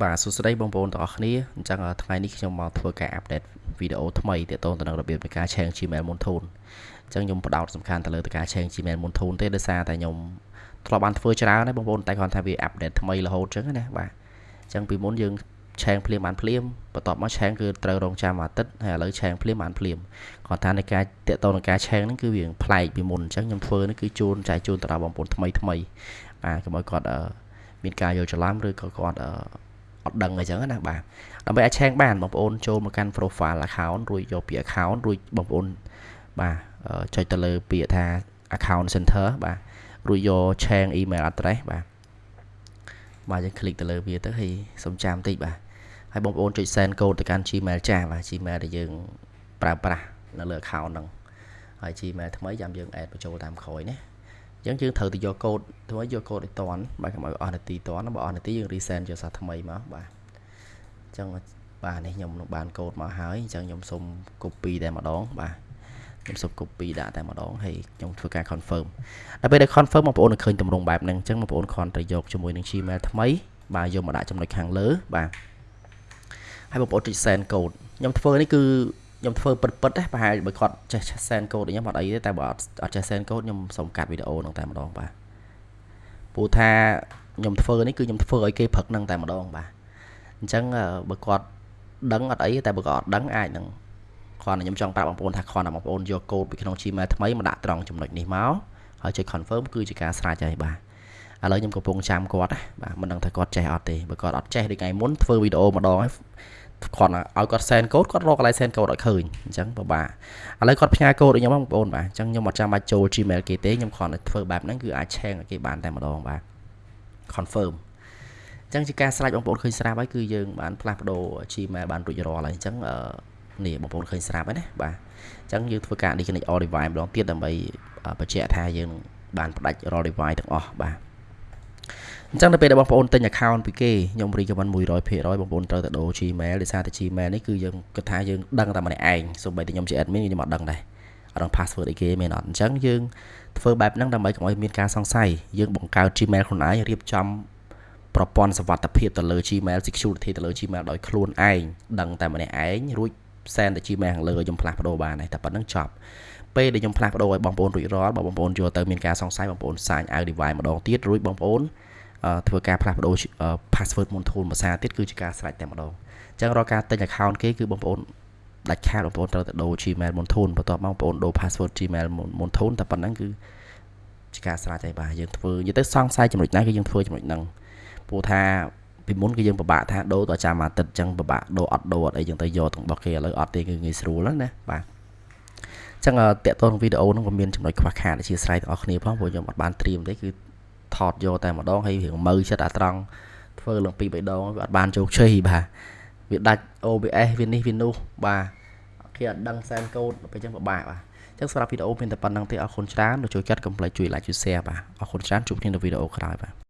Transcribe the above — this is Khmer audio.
បាទសួស្តីបងប្អូនទាំងអស់គ្នាអញ្ចឹងថ្ងៃនេះខ្ញុំមកធ្វើការអាប់ដេតវីដេអូថ្មីទាក់ទងទៅនឹងរបៀបនៃការ change Gmail មុនធូនអញ្ចឹងខ្ញុំបដោតសំខាន់ទៅលើការ change Gmail មុនធូនទេដោយសារតែខ្ញុំធ្លាប់បានធ្វើច្រើនហើយបងប្អូនតែគាត់ថាវាអាប់ដេតថ្មីរហូតអញ្ចឹងណាបាទអញ្ចឹងពីមុនយើងឆេងភ្លាមបានភ្លាមបន្ទាប់មកឆេងគឺត្រូវរងចាំមួយអាទិត្យហើយឥឡូវឆេងភ្លាមបានភ្លាមគាត់ថានៃការតាក់ទងនឹងការឆេងហ្នឹងគឺវាប្លែកពីមុនអញ្ចឹងខ្ញុំធ្វើនេះគឺជូនចែកជូនទៅដល់បងប្អូនថ្មីថ្មីបាទកុំឲ្យគាត់មានការយល់ច្រឡំឬក៏គាត់ អត់ដឹងអីចឹងណាបាទដើម្បីអាចឆែកបានបងប្អូនចូលមកកាន់ profile account រួចយកពាក្យ account រួចបងប្អូនបាទចុចទៅលើពាក្យថា account center បាទរួចយក change email address បាទបាទយើង click ទៅលើវាទៅហើយសំចាំតិចបាទហើយបងប្អូនចុច send code ទៅកាន់ Gmail ចាស់បាទ Gmail ដែលយើងប្រើប្រាស់នៅលើ account ហ្នឹងហើយ Gmail ថ្មីចាំយើង add បញ្ចូលតាមក្រោយណា អញ្ចឹងយើងត្រូវទៅយកកូដធ្វើយកកូដឲ្យតន់បាទកុំឲ្យអស់នាទីតន់បើអស់នាទីយើង resend យកសារថ្មីមកបាទអញ្ចឹងបាទនេះខ្ញុំនឹងបានកូដមកហើយអញ្ចឹងខ្ញុំសុំ copy តែម្ដងបាទខ្ញុំសុំ copy ដាក់តែម្ដងហើយខ្ញុំធ្វើការ confirm ដល់ពេលដែល confirm បងប្អូននឹងឃើញទម្រង់បែបហ្នឹងអញ្ចឹងបងប្អូនគ្រាន់តែយកជាមួយនឹង Gmail ថ្មីបាទយកមកដាក់ចំណុចខាងលើបាទហើយបងប្អូនចុច send code ខ្ញុំធ្វើនេះគឺ ខ្ញុំធ្វើពិតពិតណាប្រហែលបើគាត់ចេះ send code ខ្ញុំអត់អីទេតែបើអត់អត់ចេះ send code ខ្ញុំសូមកាត់វីដេអូហ្នឹងតែម្ដងបាទព្រោះថាខ្ញុំធ្វើនេះគឺខ្ញុំធ្វើឲ្យគេព្រឹកហ្នឹងតែម្ដងបាទអញ្ចឹងបើគាត់ដឹងអត់អីតែបើគាត់អត់ដឹងអាចនឹងគ្រាន់តែខ្ញុំចង់ប្រាប់បងប្អូនថាគ្រាន់តែបងប្អូនយកកូដពីក្នុង Gmail ថ្មីមកដាក់ត្រង់ចំណុចនេះមកហើយចុច confirm គឺជាការស្រេចហើយបាទឥឡូវខ្ញុំកំពុងចាំគាត់ណាបាទមិនដឹងថាគាត់ចេះអត់ទេបើគាត់អត់ចេះដូចថ្ងៃមុនធ្វើវីដេអូម្ដងហើយ គាត់ឲ្យគាត់ send code គាត់រកកន្លែង send code ឲ្យឃើញអញ្ចឹងពិបាកឥឡូវគាត់ផ្ញើ code ឲ្យខ្ញុំបងប្អូនបាទអញ្ចឹងខ្ញុំអត់ចាំបាច់ចូល Gmail គេទេខ្ញុំគ្រាន់តែធ្វើបែបហ្នឹងគឺអាច share ឲ្យគេបានតែម្ដងបាទ confirm អញ្ចឹងជាការស្រាច់បងប្អូនឃើញស្រាប់ហើយគឺយើងបានផ្លាស់ប្ដូរ Gmail បានរួចរាល់ហើយអញ្ចឹងនេះបងប្អូនឃើញស្រាប់ហើយណាបាទអញ្ចឹងយើងធ្វើការ disconnect all device ម្ដងទៀតដើម្បីបញ្ជាក់ថាយើងបានផ្ដាច់រាល់ device ទាំងអស់បាទ អញ្ចឹងនៅពេលដែលបងប្អូនទិញ account ពីគេខ្ញុំ recommend 100%បងប្អូនត្រូវតែដូរ Gmail ដោយសារតែ Gmail នេះគឺយើងគិតថាយើងដឹងតែម្នាក់ឯងសូម្បីតែខ្ញុំជា admin ខ្ញុំអត់ដឹងដែរអត់ដឹង password អីគេមែនអត់អញ្ចឹងយើងធ្វើបែបហ្នឹងដើម្បីកុំឲ្យមានការសង្ស័យយើងបង្កើត Gmail ខ្លួនឯងរៀបចំប្រព័ន្ធសុវត្ថិភាពទៅលើ Gmail security ទៅលើ Gmail ដោយខ្លួនឯងដឹងតែម្នាក់ឯងរួច send ទៅ Gmail ខាងលើឲ្យខ្ញុំផ្លាស់ប្ដូរបានហើយតែប៉ុណ្្នឹងចប់ពេលដែលខ្ញុំផ្លាស់ប្ដូរឲ្យបងប្អូនរួចរាល់បើបងប្អូនយកទៅមានការសង្ស័យបងប្អូនសាញ out device ម្ដងទៀតរួចបងប្អូន ធ្វើការផ្លាស់ប្ដូរ password មុនធូនភាសាទៀតគឺជាការស្រេចតែម្ដងអញ្ចឹងរាល់ការទិញ account គេគឺបងប្អូនដាច់ខាតបងប្អូនត្រូវតែដូរ Gmail មុនធូនបន្ទាប់មកបងប្អូនដូរ password Gmail មុនធូនតែប៉ុណ្្នឹងគឺជាការស្រេចហើយបាទយើងធ្វើនិយាយទៅសង្ស័យចំណុចណាគឺយើងធ្វើចំណុចហ្នឹងព្រោះថាពីមុនគឺយើងពិបាកថាដូរទៅចាំអាទិត្យអញ្ចឹងពិបាកដូរអត់ដូរអត់អីចឹងទៅយកទាំងរបស់គេឥឡូវអត់ទេគឺងាយស្រួលណាបាទចឹងតកតងវីដេអូហ្នឹងក៏មានចំណុចខ្វះខាតអធិស្ឋានទាំងអស់គ្នាផងព្រោះខ្ញុំអត់បានត្រៀមទេគឺ ថតយកតែម្ដងហើយរឿងមើចិត្តអាត្រង់ធ្វើឡើងពីរបីដងវាអត់បានជោគជ័យបាទវាដាច់ OBS វានេះវានោះបាទគេអត់ដឹងសែនកូដពេលចឹងពិបាកបាទចឹងសម្រាប់វីដេអូមានតែប៉ុណ្្នឹងទេអរគុណច្រើនចូលចិត្តកុំភ្លេចជួយ like ជួយ share បាទអរគុណច្រើនជួបគ្នានៅវីដេអូក្រោយបាទ